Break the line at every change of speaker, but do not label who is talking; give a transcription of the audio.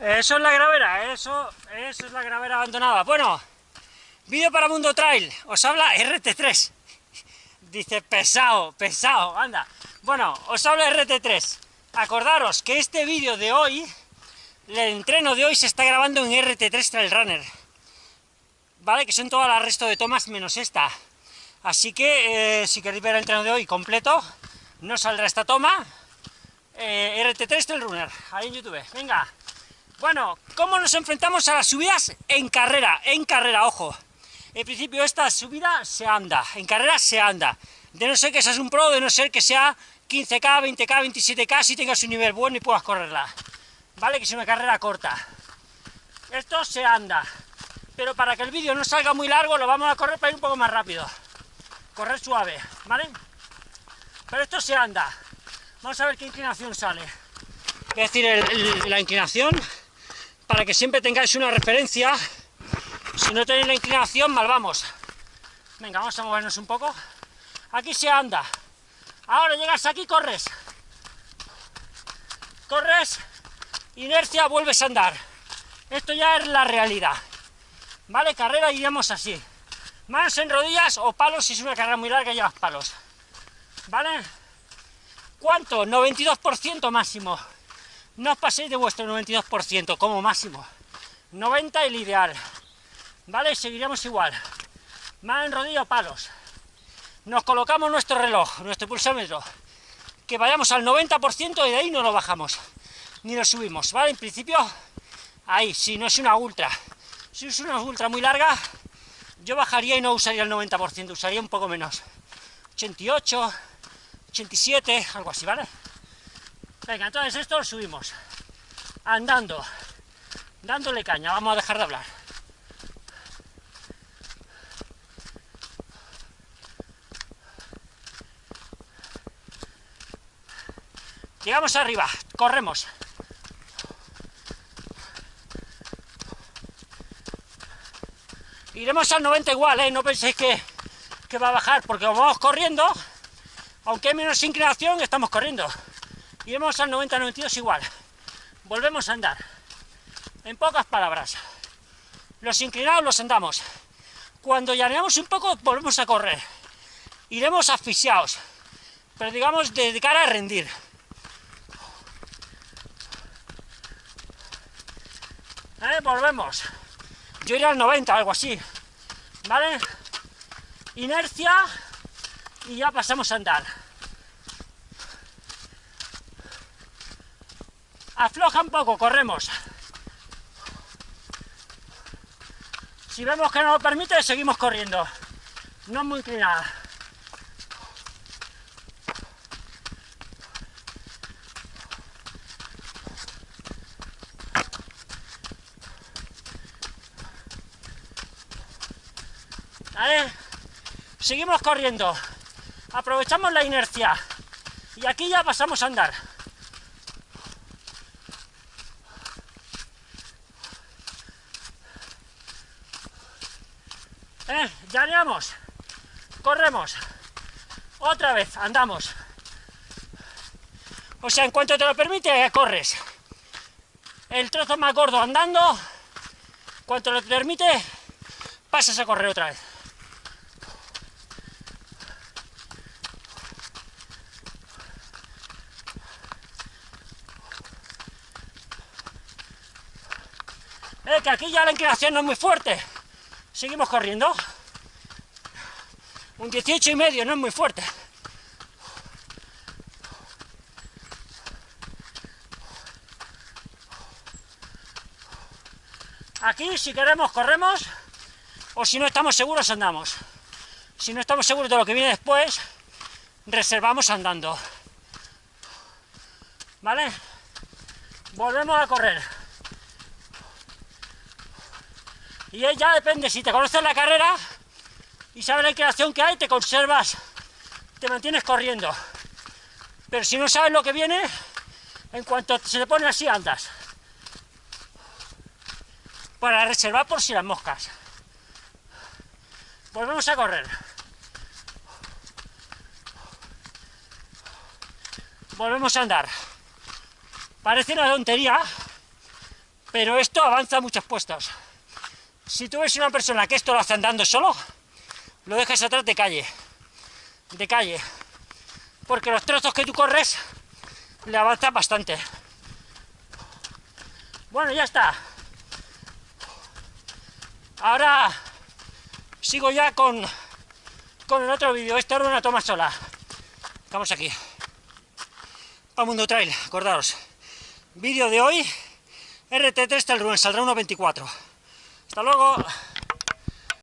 Eso es la gravera, eso, eso es la gravera abandonada. Bueno, vídeo para Mundo Trail, os habla RT3. Dice, pesado, pesado, anda. Bueno, os habla RT3. Acordaros que este vídeo de hoy, el entreno de hoy se está grabando en RT3 Trail Runner. ¿Vale? Que son todas las resto de tomas menos esta. Así que, eh, si queréis ver el entreno de hoy completo, no saldrá esta toma. Eh, RT3 Trail Runner, ahí en YouTube. Venga, bueno, ¿cómo nos enfrentamos a las subidas? En carrera, en carrera, ojo. En principio esta subida se anda, en carrera se anda. De no ser que seas un pro, de no ser que sea 15K, 20K, 27K, si tengas un nivel bueno y puedas correrla. ¿Vale? Que es una carrera corta. Esto se anda. Pero para que el vídeo no salga muy largo, lo vamos a correr para ir un poco más rápido. Correr suave, ¿vale? Pero esto se anda. Vamos a ver qué inclinación sale. Voy a decir la inclinación para que siempre tengáis una referencia. Si no tenéis la inclinación, mal vamos. Venga, vamos a movernos un poco. Aquí se anda. Ahora llegas aquí, corres. Corres, inercia, vuelves a andar. Esto ya es la realidad. ¿Vale? Carrera iríamos así. Manos en rodillas o palos si es una carrera muy larga llevas palos. ¿Vale? ¿Cuánto? 92% máximo. No os paséis de vuestro 92% como máximo. 90 el ideal. ¿Vale? Seguiremos igual. Más en rodillo palos. Nos colocamos nuestro reloj, nuestro pulsómetro. Que vayamos al 90% y de ahí no lo bajamos. Ni lo subimos, ¿vale? En principio, ahí, si no es una ultra. Si es una ultra muy larga, yo bajaría y no usaría el 90%, usaría un poco menos. 88, 87, algo así, ¿vale? Venga, entonces esto lo subimos. Andando. Dándole caña. Vamos a dejar de hablar. Llegamos arriba. Corremos. Iremos al 90 igual, ¿eh? No penséis que, que va a bajar, porque vamos corriendo, aunque hay menos inclinación, estamos corriendo iremos al 90-92 igual. Volvemos a andar. En pocas palabras, los inclinados los andamos. Cuando llaneamos un poco, volvemos a correr. Iremos asfixiados, pero digamos de cara a rendir. ¿Eh? Volvemos. Yo iré al 90, algo así. ¿Vale? Inercia y ya pasamos a andar. Afloja un poco, corremos. Si vemos que no lo permite, seguimos corriendo. No muy inclinada. ¿Vale? Seguimos corriendo. Aprovechamos la inercia. Y aquí ya pasamos a andar. ¿Eh? Llaneamos. Corremos. Otra vez, andamos. O sea, en cuanto te lo permite, corres. El trozo más gordo andando, cuanto lo permite, pasas a correr otra vez. Eh, que aquí ya la inclinación no es muy fuerte. Seguimos corriendo. Un 18 y medio, no es muy fuerte. Aquí, si queremos, corremos, o si no estamos seguros, andamos. Si no estamos seguros de lo que viene después, reservamos andando. ¿Vale? Volvemos a correr. Y ya depende, si te conoces la carrera y sabes la inclinación que hay, te conservas, te mantienes corriendo. Pero si no sabes lo que viene, en cuanto se te pone así, andas. Para reservar por si las moscas. Volvemos a correr. Volvemos a andar. Parece una tontería, pero esto avanza muchos puestos. Si tú ves una persona que esto lo hace andando solo, lo dejas atrás de calle, de calle, porque los trozos que tú corres le avanzan bastante. Bueno, ya está. Ahora sigo ya con, con el otro vídeo. Esta era una toma sola. Estamos aquí. Para Mundo Trail, acordaros. Vídeo de hoy, RT3 del Rubén, saldrá 1.24. Hasta luego.